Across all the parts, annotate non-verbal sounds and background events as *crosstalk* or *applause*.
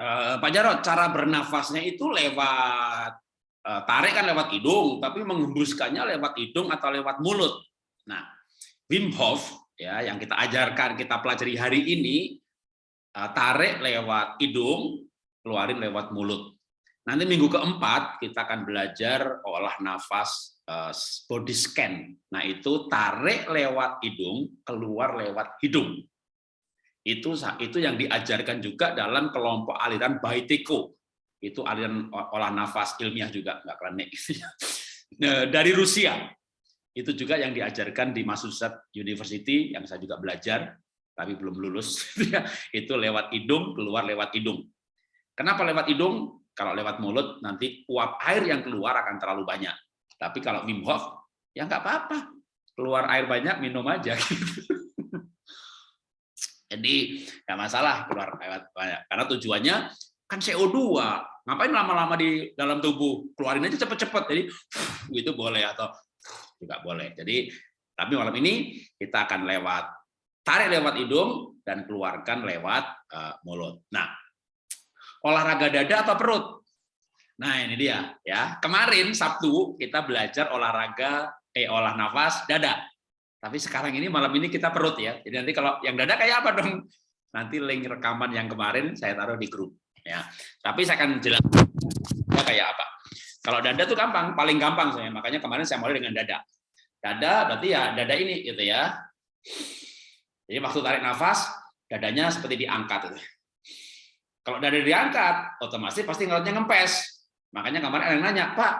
Uh, Pak Jarod, cara bernafasnya itu lewat uh, tarik kan lewat hidung, tapi menghembuskannya lewat hidung atau lewat mulut. Nah, Wim Hof ya yang kita ajarkan, kita pelajari hari ini uh, tarik lewat hidung, keluarin lewat mulut. Nanti minggu keempat kita akan belajar olah nafas body scan. Nah, itu tarik lewat hidung, keluar lewat hidung itu itu yang diajarkan juga dalam kelompok aliran Baiteko. Itu aliran olah nafas ilmiah juga nggak klinik *laughs* nah, dari Rusia. Itu juga yang diajarkan di Massachusetts University yang saya juga belajar tapi belum lulus. *laughs* Itu lewat hidung keluar lewat hidung. Kenapa lewat hidung? Kalau lewat mulut nanti uap air yang keluar akan terlalu banyak. Tapi kalau Wim Hof ya nggak apa-apa. Keluar air banyak minum aja *laughs* gitu. Jadi nggak masalah keluar lewat banyak. Karena tujuannya kan CO2 ngapain lama-lama di dalam tubuh? Keluarin aja cepet-cepet. Jadi *sniffs* itu boleh atau *sniffs* juga boleh. Jadi tapi malam ini kita akan lewat tarik lewat hidung dan keluarkan lewat uh, mulut. Nah olahraga dada atau perut? Nah ini dia ya. Kemarin Sabtu kita belajar olahraga eh olah nafas dada tapi sekarang ini malam ini kita perut ya. Jadi nanti kalau yang dada kayak apa dong? Nanti link rekaman yang kemarin saya taruh di grup ya. Tapi saya akan jelaskan ya kayak apa. Kalau dada tuh gampang, paling gampang saya. Makanya kemarin saya mulai dengan dada. Dada berarti ya dada ini gitu ya. Jadi waktu tarik nafas, dadanya seperti diangkat. Kalau dada diangkat, otomatis pasti ngelotnya ngempes. Makanya kemarin ada yang nanya, Pak,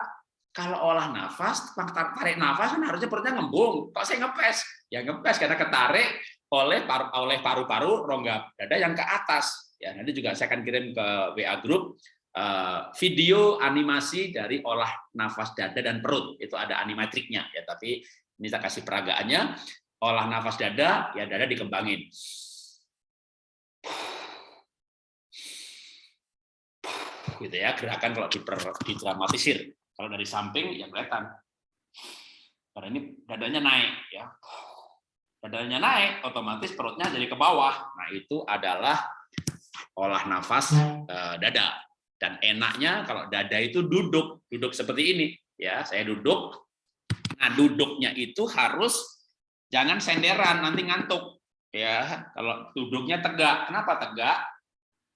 kalau olah nafas, tarik nafas kan harusnya perutnya ngembung. Kok saya ngepes? Ya ngepes karena ketarik oleh paru oleh paru-paru rongga dada yang ke atas. Ya nanti juga saya akan kirim ke WA group uh, video animasi dari olah nafas dada dan perut. Itu ada animatriknya ya. Tapi ini saya kasih peragaannya. Olah nafas dada, ya dada dikembangin. gitu ya gerakan kalau diper, didramatisir kalau dari samping ya kelihatan. Karena ini dadanya naik ya. Dadanya naik, otomatis perutnya jadi ke bawah. Nah, itu adalah olah nafas eh, dada. Dan enaknya kalau dada itu duduk, duduk seperti ini ya. Saya duduk. Nah, duduknya itu harus jangan senderan nanti ngantuk ya. Kalau duduknya tegak. Kenapa tegak?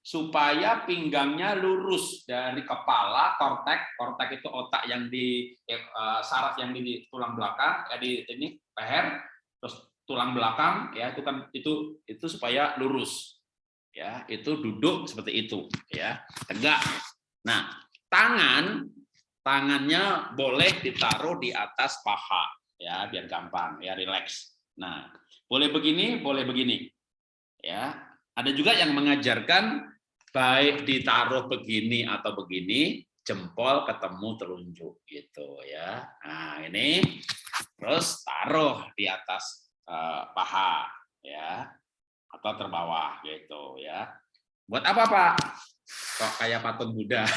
Supaya pinggangnya lurus dari kepala kortek kortek itu otak yang di uh, saraf yang di tulang belakang ya di ini leher terus tulang belakang ya itu kan itu itu supaya lurus. Ya itu duduk seperti itu ya tegak. Nah tangan tangannya boleh ditaruh di atas paha ya biar gampang ya relax. Nah boleh begini boleh begini ya. Ada juga yang mengajarkan baik ditaruh begini atau begini, jempol ketemu telunjuk gitu ya. Nah, ini terus taruh di atas uh, paha ya atau terbawah gitu ya. Buat apa, Pak? Kayak patung Buddha?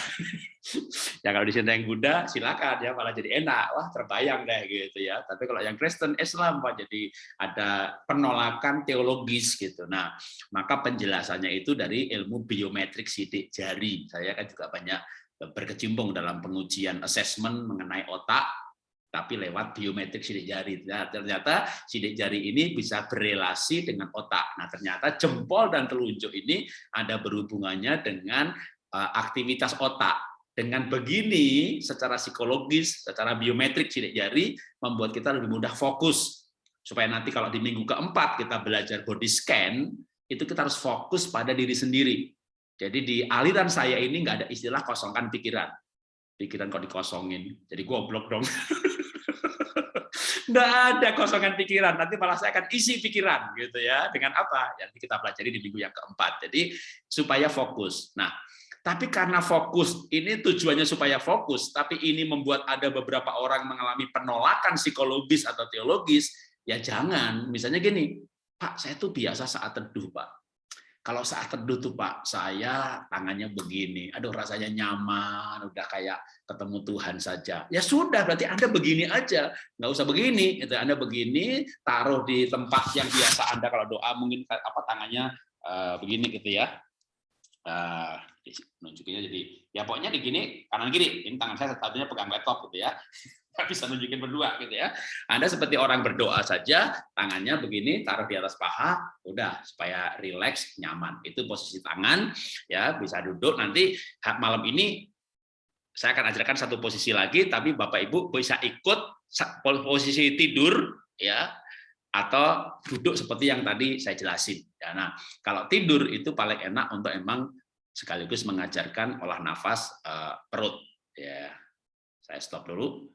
*laughs* ya kalau di sini yang Buddha, silakan ya malah jadi enak. Wah, terbayang deh gitu ya. Tapi kalau yang Kristen Islam Pak jadi ada penolakan teologis gitu. Nah, maka penjelasannya itu dari ilmu biometrik sidik jari. Saya kan juga banyak berkecimpung dalam pengujian assessment mengenai otak tapi lewat biometrik sidik jari. Nah, ternyata sidik jari ini bisa berelasi dengan otak. Nah, ternyata jempol dan telunjuk ini ada berhubungannya dengan uh, aktivitas otak. Dengan begini, secara psikologis, secara biometrik sidik jari, membuat kita lebih mudah fokus. Supaya nanti kalau di minggu keempat kita belajar body scan, itu kita harus fokus pada diri sendiri. Jadi di aliran saya ini nggak ada istilah kosongkan pikiran. Pikiran kok dikosongin, jadi goblok dong. *laughs* Nggak ada kosongan pikiran, nanti malah saya akan isi pikiran gitu ya. Dengan apa? Nanti kita pelajari di minggu yang keempat. Jadi supaya fokus. Nah, tapi karena fokus, ini tujuannya supaya fokus, tapi ini membuat ada beberapa orang mengalami penolakan psikologis atau teologis, ya jangan. Misalnya gini, Pak, saya tuh biasa saat teduh, Pak. Kalau saat teduh tuh Pak, saya tangannya begini, aduh rasanya nyaman, udah kayak ketemu Tuhan saja. Ya sudah, berarti Anda begini aja, nggak usah begini. Itu Anda begini, taruh di tempat yang biasa Anda kalau doa mungkin apa tangannya uh, begini gitu ya. Uh, nunjukinnya jadi ya pokoknya di gini kanan kiri ini tangan saya satunya pegang laptop gitu ya bisa nunjukin berdua gitu ya Anda seperti orang berdoa saja tangannya begini taruh di atas paha udah supaya rileks nyaman itu posisi tangan ya bisa duduk nanti malam ini saya akan ajarkan satu posisi lagi tapi Bapak Ibu bisa ikut posisi tidur ya atau duduk seperti yang tadi saya jelasin. Ya, nah, kalau tidur itu paling enak untuk emang sekaligus mengajarkan olah nafas uh, perut. Ya, saya stop dulu.